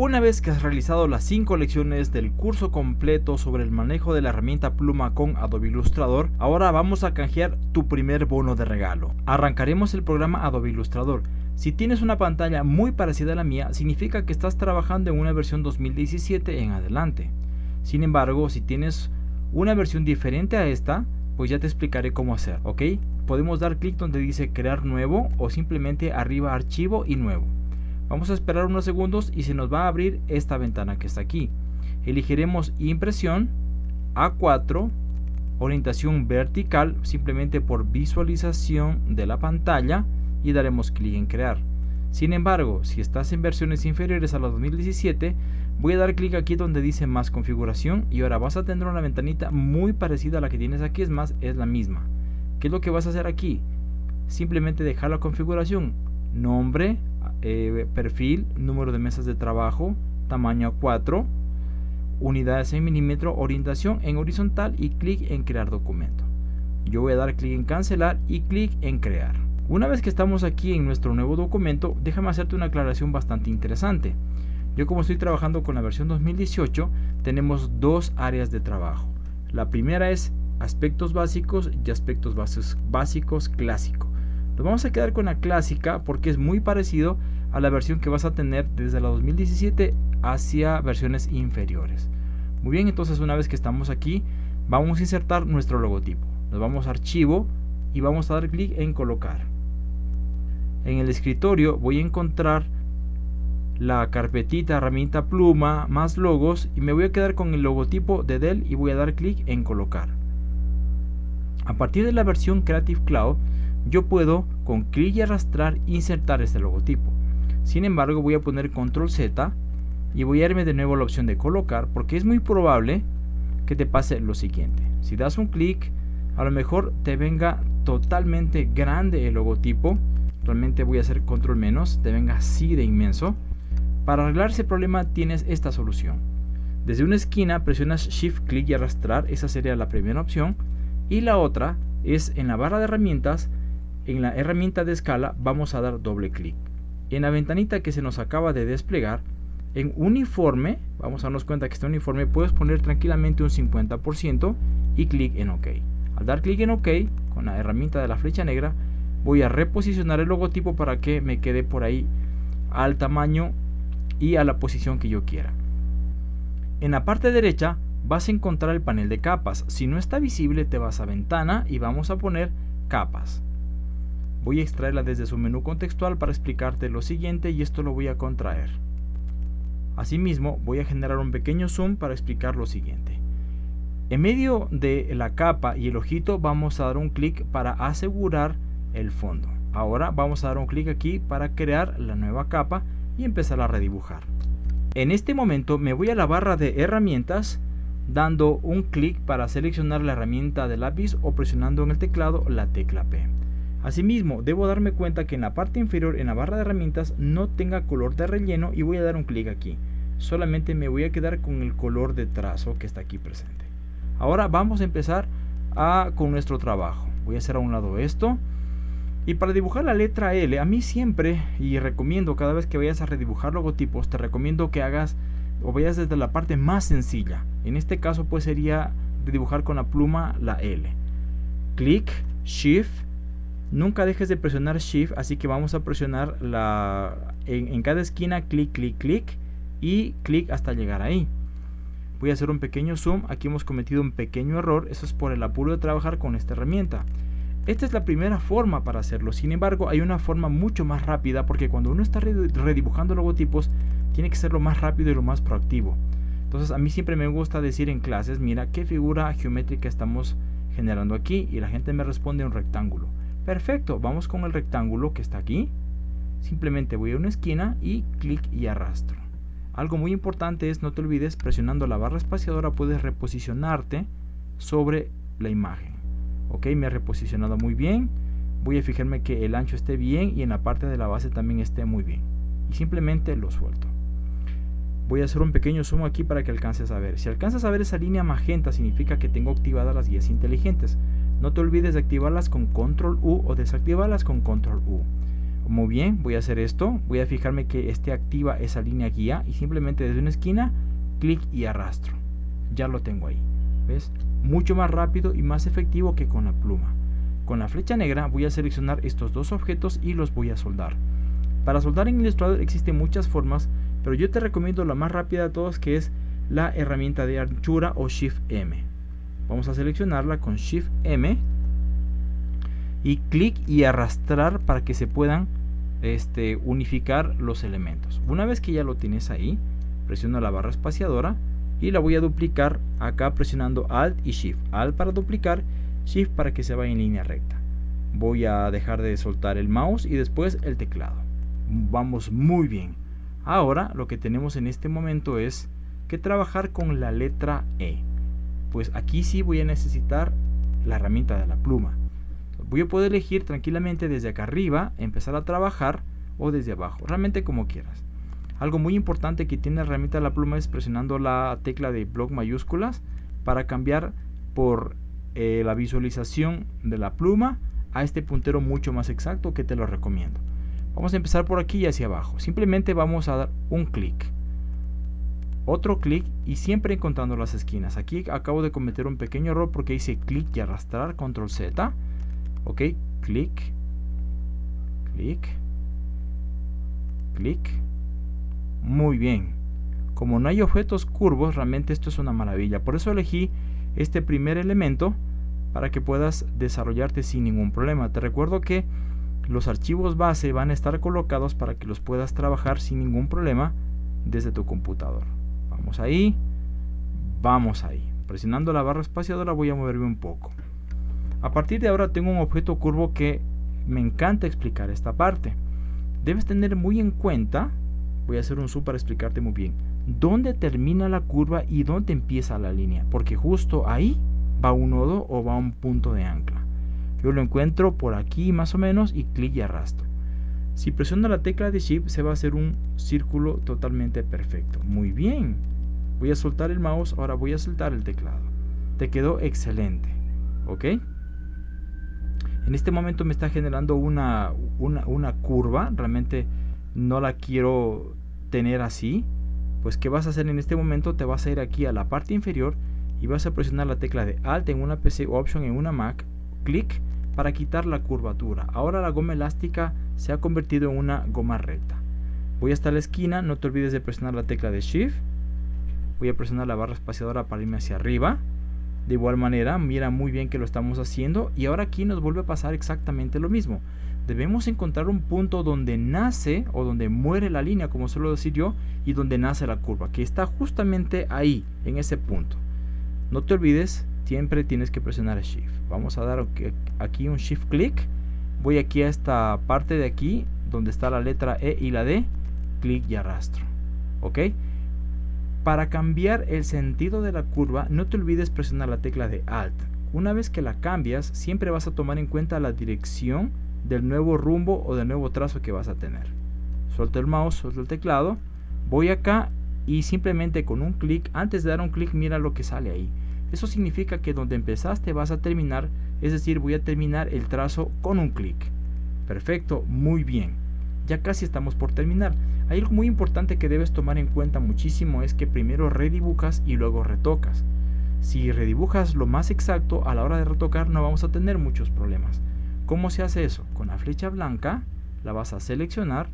Una vez que has realizado las 5 lecciones del curso completo sobre el manejo de la herramienta pluma con Adobe Illustrator, ahora vamos a canjear tu primer bono de regalo. Arrancaremos el programa Adobe Illustrator. Si tienes una pantalla muy parecida a la mía, significa que estás trabajando en una versión 2017 en adelante. Sin embargo, si tienes una versión diferente a esta, pues ya te explicaré cómo hacer, ¿ok? Podemos dar clic donde dice crear nuevo o simplemente arriba archivo y nuevo. Vamos a esperar unos segundos y se nos va a abrir esta ventana que está aquí. Elegiremos impresión, A4, orientación vertical, simplemente por visualización de la pantalla y daremos clic en crear. Sin embargo, si estás en versiones inferiores a la 2017, voy a dar clic aquí donde dice más configuración y ahora vas a tener una ventanita muy parecida a la que tienes aquí, es más, es la misma. ¿Qué es lo que vas a hacer aquí? Simplemente dejar la configuración, nombre, eh, perfil, número de mesas de trabajo, tamaño 4, unidades en milímetro, orientación en horizontal y clic en crear documento. Yo voy a dar clic en cancelar y clic en crear. Una vez que estamos aquí en nuestro nuevo documento, déjame hacerte una aclaración bastante interesante. Yo como estoy trabajando con la versión 2018, tenemos dos áreas de trabajo. La primera es aspectos básicos y aspectos básicos clásicos. Nos vamos a quedar con la clásica porque es muy parecido a la versión que vas a tener desde la 2017 hacia versiones inferiores. Muy bien, entonces una vez que estamos aquí, vamos a insertar nuestro logotipo. Nos vamos a archivo y vamos a dar clic en colocar. En el escritorio voy a encontrar la carpetita herramienta pluma más logos y me voy a quedar con el logotipo de Dell y voy a dar clic en colocar. A partir de la versión Creative Cloud yo puedo con clic y arrastrar insertar este logotipo. Sin embargo voy a poner control Z y voy a irme de nuevo a la opción de colocar porque es muy probable que te pase lo siguiente. Si das un clic a lo mejor te venga totalmente grande el logotipo. Realmente voy a hacer control menos, te venga así de inmenso. Para arreglar ese problema tienes esta solución. Desde una esquina presionas Shift clic y arrastrar, esa sería la primera opción. Y la otra es en la barra de herramientas en la herramienta de escala vamos a dar doble clic. En la ventanita que se nos acaba de desplegar, en uniforme, vamos a darnos cuenta que este uniforme puedes poner tranquilamente un 50% y clic en OK. Al dar clic en OK, con la herramienta de la flecha negra, voy a reposicionar el logotipo para que me quede por ahí al tamaño y a la posición que yo quiera. En la parte derecha vas a encontrar el panel de capas. Si no está visible, te vas a ventana y vamos a poner capas. Voy a extraerla desde su menú contextual para explicarte lo siguiente y esto lo voy a contraer. Asimismo, voy a generar un pequeño zoom para explicar lo siguiente. En medio de la capa y el ojito vamos a dar un clic para asegurar el fondo. Ahora vamos a dar un clic aquí para crear la nueva capa y empezar a redibujar. En este momento me voy a la barra de herramientas dando un clic para seleccionar la herramienta de lápiz o presionando en el teclado la tecla P. Asimismo, debo darme cuenta que en la parte inferior en la barra de herramientas no tenga color de relleno y voy a dar un clic aquí. Solamente me voy a quedar con el color de trazo que está aquí presente. Ahora vamos a empezar a, con nuestro trabajo. Voy a hacer a un lado esto. Y para dibujar la letra L, a mí siempre, y recomiendo cada vez que vayas a redibujar logotipos, te recomiendo que hagas o vayas desde la parte más sencilla. En este caso pues sería dibujar con la pluma la L. Clic, Shift, Nunca dejes de presionar Shift, así que vamos a presionar la, en, cada esquina clic, clic, clic y clic hasta llegar ahí. Voy a hacer un pequeño zoom, aquí hemos cometido un pequeño error, eso es por el apuro de trabajar con esta herramienta. Esta es la primera forma para hacerlo, sin embargo hay una forma mucho más rápida porque cuando uno está redibujando logotipos tiene que ser lo más rápido y lo más proactivo. Entonces a mí siempre me gusta decir en clases, mira qué figura geométrica estamos generando aquí y la gente me responde un rectángulo. Perfecto, vamos con el rectángulo que está aquí. Simplemente voy a una esquina y clic y arrastro. Algo muy importante es, no te olvides, presionando la barra espaciadora puedes reposicionarte sobre la imagen. Ok, me ha reposicionado muy bien. Voy a fijarme que el ancho esté bien y en la parte de la base también esté muy bien. Y simplemente lo suelto. Voy a hacer un pequeño zoom aquí para que alcances a ver. Si alcanzas a ver esa línea magenta significa que tengo activadas las guías inteligentes. No te olvides de activarlas con control U o desactivarlas con control U. Muy bien, voy a hacer esto. Voy a fijarme que esté activa esa línea guía y simplemente desde una esquina, clic y arrastro. Ya lo tengo ahí. ¿Ves? Mucho más rápido y más efectivo que con la pluma. Con la flecha negra voy a seleccionar estos dos objetos y los voy a soldar. Para soldar en Illustrator existen muchas formas, pero yo te recomiendo la más rápida de todas que es la herramienta de anchura o Shift M. Vamos a seleccionarla con Shift M y clic y arrastrar para que se puedan este, unificar los elementos. Una vez que ya lo tienes ahí, presiono la barra espaciadora y la voy a duplicar acá presionando Alt y Shift. Alt para duplicar, Shift para que se vaya en línea recta. Voy a dejar de soltar el mouse y después el teclado. Vamos muy bien. Ahora lo que tenemos en este momento es que trabajar con la letra E. Pues aquí sí voy a necesitar la herramienta de la pluma voy a poder elegir tranquilamente desde acá arriba, empezar a trabajar o desde abajo, realmente como quieras. Algo muy importante que tiene la herramienta de la pluma es presionando la tecla de bloc mayúsculas para cambiar por eh, la visualización de la pluma a este puntero mucho más exacto que te lo recomiendo. Vamos a empezar por aquí y hacia abajo. Simplemente vamos a dar un clic. Otro clic y siempre encontrando las esquinas. Aquí acabo de cometer un pequeño error porque hice clic y arrastrar, control Z. Ok clic clic clic. Muy bien. Como no hay objetos curvos realmente esto es una maravilla. Por eso elegí este primer elemento para que puedas desarrollarte sin ningún problema. Te recuerdo que los archivos base van a estar colocados para que los puedas trabajar sin ningún problema desde tu computador vamos ahí vamos ahí presionando la barra espaciadora voy a moverme un poco a partir de ahora tengo un objeto curvo que me encanta explicar esta parte. Debes tener muy en cuenta, voy a hacer un zoom para explicarte muy bien, dónde termina la curva y dónde empieza la línea, porque justo ahí va un nodo o va un punto de ancla. Yo lo encuentro por aquí más o menos y clic y arrastro. Si presiono la tecla de Shift se va a hacer un círculo totalmente perfecto. Muy bien. Voy a soltar el mouse, ahora voy a soltar el teclado. Te quedó excelente. ¿Ok? en este momento me está generando una, una, curva, realmente no la quiero tener así, pues ¿qué vas a hacer en este momento? Te vas a ir aquí a la parte inferior y vas a presionar la tecla de Alt en una PC o Option en una Mac, clic para quitar la curvatura. Ahora la goma elástica se ha convertido en una goma recta. Voy hasta la esquina, no te olvides de presionar la tecla de Shift. Voy a presionar la barra espaciadora para irme hacia arriba. De igual manera, mira muy bien que lo estamos haciendo y ahora aquí nos vuelve a pasar exactamente lo mismo. Debemos encontrar un punto donde nace o donde muere la línea, como suelo decir yo, y donde nace la curva, que está justamente ahí, en ese punto. No te olvides, siempre tienes que presionar Shift. Vamos a dar aquí un Shift click. Voy aquí a esta parte de aquí, donde está la letra E y la D, clic y arrastro. ¿Ok? Para cambiar el sentido de la curva, no te olvides presionar la tecla de Alt. Una vez que la cambias, siempre vas a tomar en cuenta la dirección del nuevo rumbo o del nuevo trazo que vas a tener. Suelto el mouse, suelto el teclado, voy acá y simplemente con un clic, antes de dar un clic, mira lo que sale ahí. Eso significa que donde empezaste vas a terminar, es decir, voy a terminar el trazo con un clic. Perfecto, muy bien. Ya casi estamos por terminar. Hay algo muy importante que debes tomar en cuenta muchísimo es que primero redibujas y luego retocas. Si redibujas lo más exacto, a la hora de retocar no vamos a tener muchos problemas. ¿Cómo se hace eso? Con la flecha blanca la vas a seleccionar,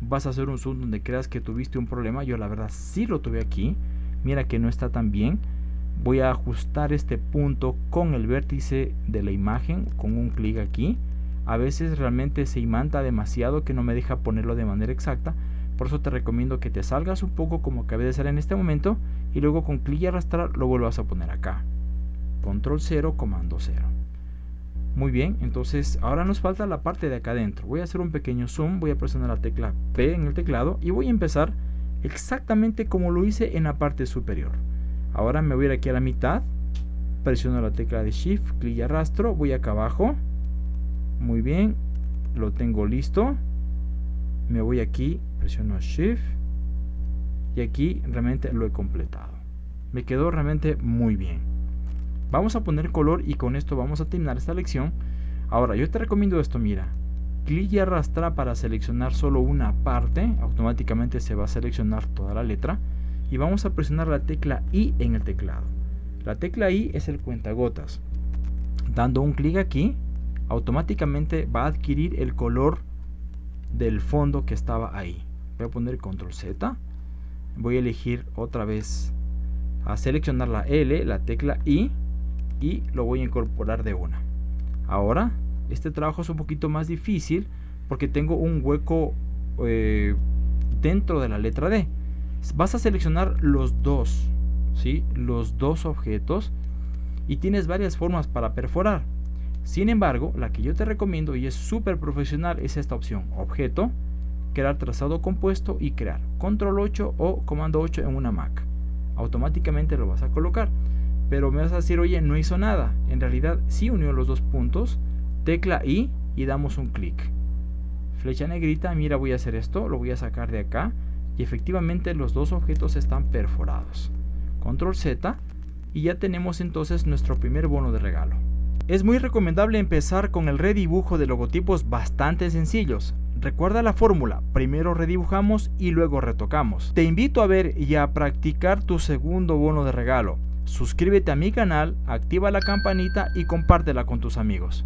vas a hacer un zoom donde creas que tuviste un problema. Yo la verdad sí lo tuve aquí. Mira que no está tan bien. Voy a ajustar este punto con el vértice de la imagen con un clic aquí. A veces realmente se imanta demasiado que no me deja ponerlo de manera exacta por eso te recomiendo que te salgas un poco como acabé de hacer en este momento y luego con clic y arrastrar lo vuelvas a poner acá. Control 0, comando 0. Muy bien, entonces ahora nos falta la parte de acá adentro. Voy a hacer un pequeño zoom, voy a presionar la tecla P en el teclado y voy a empezar exactamente como lo hice en la parte superior. Ahora me voy a ir aquí a la mitad, presiono la tecla de Shift, clic y arrastro, voy acá abajo. Muy bien, lo tengo listo. Me voy aquí presiono Shift y aquí realmente lo he completado. Me quedó realmente muy bien. Vamos a poner color y con esto vamos a terminar esta lección. Ahora, yo te recomiendo esto, mira. clic y arrastra para seleccionar solo una parte, automáticamente se va a seleccionar toda la letra y vamos a presionar la tecla I en el teclado. La tecla I es el cuentagotas. Dando un clic aquí, automáticamente va a adquirir el color del fondo que estaba ahí. Voy a poner control Z. Voy a elegir otra vez a seleccionar la L, la tecla I y lo voy a incorporar de una. Ahora, este trabajo es un poquito más difícil porque tengo un hueco eh, dentro de la letra D. Vas a seleccionar los dos, ¿sí? Los dos objetos y tienes varias formas para perforar. Sin embargo, la que yo te recomiendo y es súper profesional es esta opción, objeto, crear trazado compuesto y crear control 8 o comando 8 en una Mac. Automáticamente lo vas a colocar. Pero me vas a decir, oye, no hizo nada. En realidad sí unió los dos puntos. Tecla I y damos un clic. Flecha negrita, mira voy a hacer esto, lo voy a sacar de acá. Y efectivamente los dos objetos están perforados. Control Z y ya tenemos entonces nuestro primer bono de regalo. Es muy recomendable empezar con el redibujo de logotipos bastante sencillos. Recuerda la fórmula, primero redibujamos y luego retocamos. Te invito a ver y a practicar tu segundo bono de regalo. Suscríbete a mi canal, activa la campanita y compártela con tus amigos.